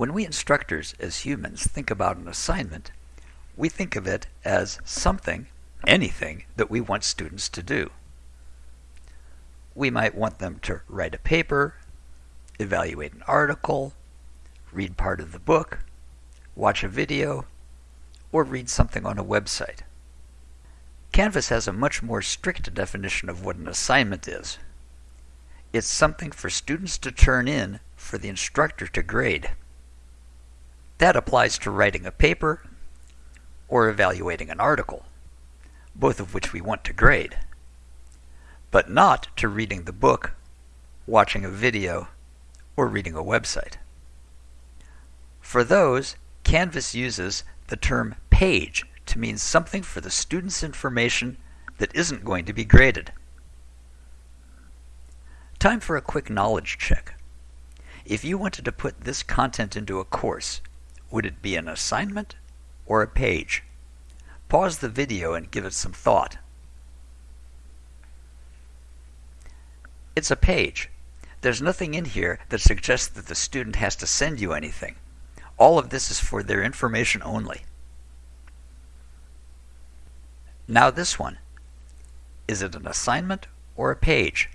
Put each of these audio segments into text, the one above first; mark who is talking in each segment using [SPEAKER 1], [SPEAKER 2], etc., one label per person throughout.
[SPEAKER 1] When we instructors as humans think about an assignment, we think of it as something, anything, that we want students to do. We might want them to write a paper, evaluate an article, read part of the book, watch a video, or read something on a website. Canvas has a much more strict definition of what an assignment is. It's something for students to turn in for the instructor to grade. That applies to writing a paper or evaluating an article, both of which we want to grade, but not to reading the book, watching a video, or reading a website. For those, Canvas uses the term page to mean something for the student's information that isn't going to be graded. Time for a quick knowledge check. If you wanted to put this content into a course, would it be an assignment or a page? Pause the video and give it some thought. It's a page. There's nothing in here that suggests that the student has to send you anything. All of this is for their information only. Now this one. Is it an assignment or a page?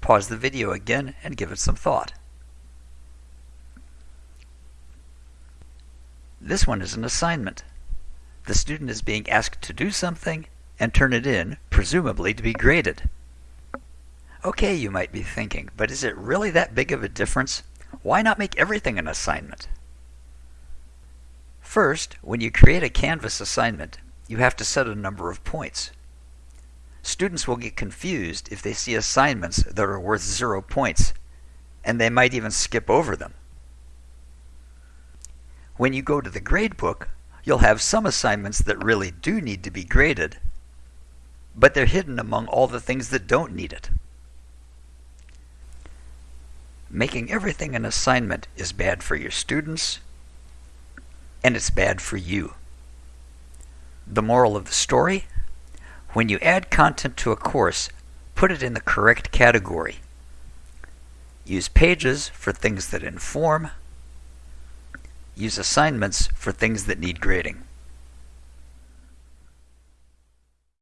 [SPEAKER 1] Pause the video again and give it some thought. This one is an assignment. The student is being asked to do something and turn it in, presumably to be graded. Okay, you might be thinking, but is it really that big of a difference? Why not make everything an assignment? First, when you create a Canvas assignment, you have to set a number of points. Students will get confused if they see assignments that are worth zero points, and they might even skip over them. When you go to the gradebook, you'll have some assignments that really do need to be graded, but they're hidden among all the things that don't need it. Making everything an assignment is bad for your students, and it's bad for you. The moral of the story? When you add content to a course, put it in the correct category. Use pages for things that inform. Use assignments for things that need grading.